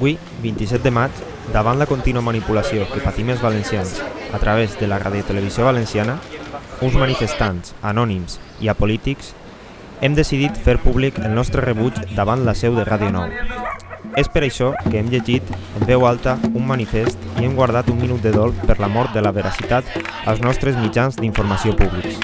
Avui, 27 de maig, davant la contínua manipulació que patim els valencians a través de la radiotelevisió valenciana, uns manifestants, anònims i apolítics, hem decidit fer públic el nostre rebuig davant la seu de Ràdio 9. És per que hem llegit en veu alta un manifest i hem guardat un minut de dol per la mort de la veracitat als nostres mitjans d'informació públics.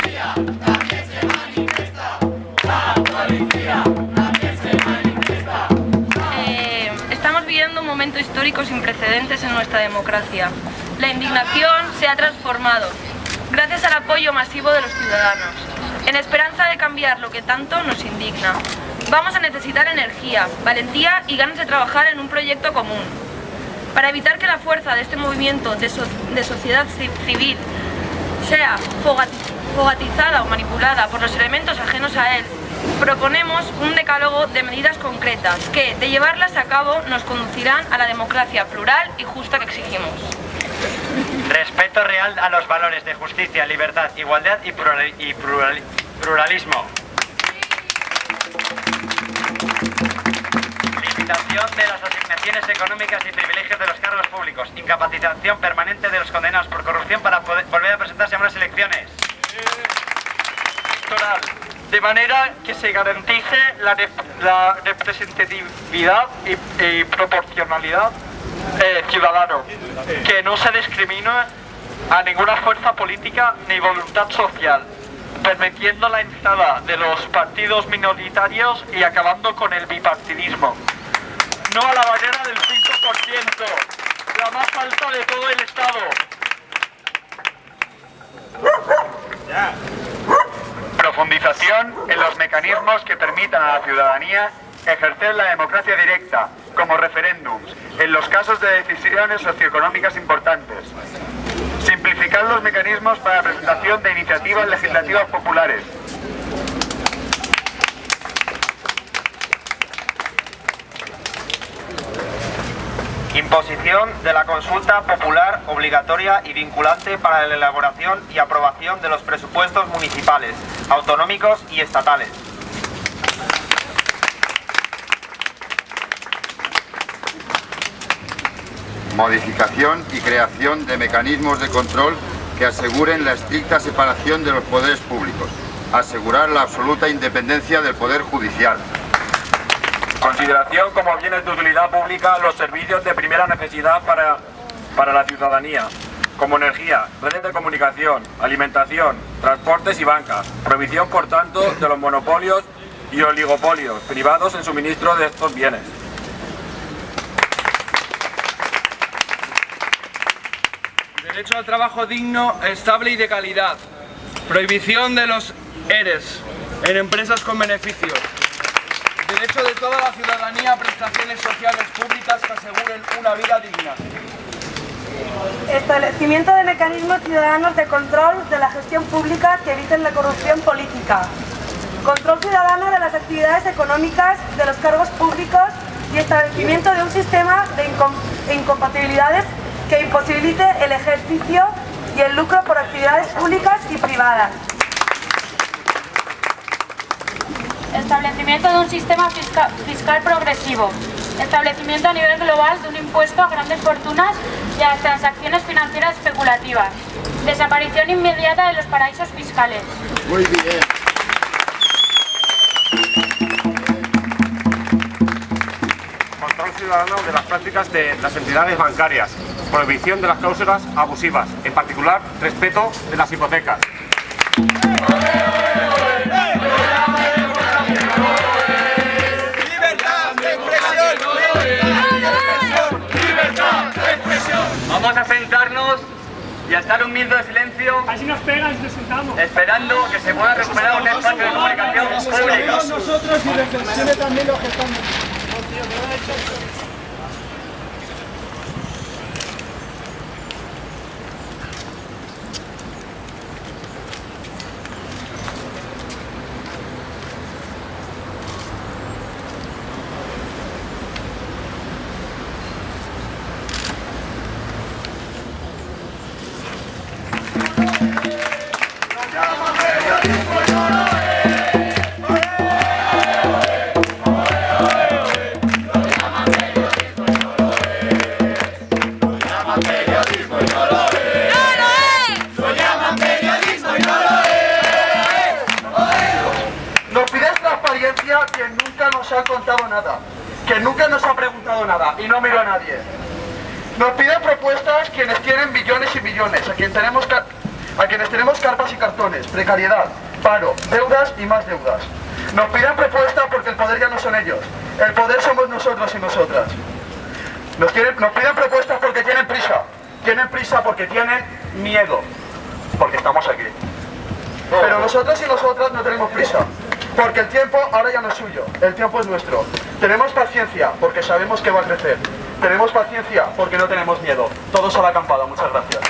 Eh, estamos viviendo un momento histórico sin precedentes en nuestra democracia. La indignación se ha transformado, gracias al apoyo masivo de los ciudadanos, en esperanza de cambiar lo que tanto nos indigna. Vamos a necesitar energía, valentía y ganas de trabajar en un proyecto común. Para evitar que la fuerza de este movimiento de, so- de sociedad ci- civil sea fogati- fogatizada o manipulada por los elementos ajenos a él, proponemos un decálogo de medidas concretas que, de llevarlas a cabo, nos conducirán a la democracia plural y justa que exigimos. Respeto real a los valores de justicia, libertad, igualdad y, plural- y plural- pluralismo. De las asignaciones económicas y privilegios de los cargos públicos. Incapacitación permanente de los condenados por corrupción para volver a presentarse a unas elecciones. de manera que se garantice la representatividad y, y proporcionalidad eh, ciudadano, que no se discrimine a ninguna fuerza política ni voluntad social, permitiendo la entrada de los partidos minoritarios y acabando con el bipartidismo. No a la barrera del 5%, la más alta de todo el Estado. Profundización en los mecanismos que permitan a la ciudadanía ejercer la democracia directa, como referéndums, en los casos de decisiones socioeconómicas importantes. Simplificar los mecanismos para la presentación de iniciativas legislativas populares. Imposición de la consulta popular obligatoria y vinculante para la elaboración y aprobación de los presupuestos municipales, autonómicos y estatales. modificación y creación de mecanismos de control que aseguren la estricta separación de los poderes públicos, asegurar la absoluta independencia del Poder Judicial. Consideración como bienes de utilidad pública los servicios de primera necesidad para, para la ciudadanía, como energía, redes de comunicación, alimentación, transportes y bancas. Prohibición, por tanto, de los monopolios y oligopolios privados en suministro de estos bienes. Derecho al trabajo digno, estable y de calidad. Prohibición de los ERES en empresas con beneficios. Derecho de toda la ciudadanía a prestaciones sociales públicas que aseguren una vida digna. Establecimiento de mecanismos ciudadanos de control de la gestión pública que eviten la corrupción política. Control ciudadano de las actividades económicas de los cargos públicos y establecimiento de un sistema de incom- incompatibilidades que imposibilite el ejercicio y el lucro por actividades públicas y privadas. Establecimiento de un sistema fisca- fiscal progresivo. Establecimiento a nivel global de un impuesto a grandes fortunas y a las transacciones financieras especulativas. Desaparición inmediata de los paraísos fiscales. Muy bien. Control ciudadano de las prácticas de las entidades bancarias. Prohibición de las cláusulas abusivas, en particular respeto de las hipotecas. Y a estar un minuto de silencio. Así nos pegan y nos sentamos. Esperando que se pueda recuperar un espacio de comunicación pública. nosotros y también los que están nada, que nunca nos ha preguntado nada y no miro a nadie. Nos piden propuestas quienes tienen billones y billones, a, quien tenemos a quienes tenemos carpas y cartones, precariedad, paro, deudas y más deudas. Nos piden propuestas porque el poder ya no son ellos, el poder somos nosotros y nosotras. Nos, nos piden propuestas porque tienen prisa, tienen prisa porque tienen miedo, porque estamos aquí. Pero nosotros y nosotras no tenemos prisa, porque el tiempo ahora ya no es suyo, el tiempo es nuestro. Tenemos paciencia porque sabemos que va a crecer. Tenemos paciencia porque no tenemos miedo. Todos a la acampada, muchas gracias.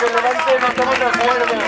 Delante no estamos de acuerdo.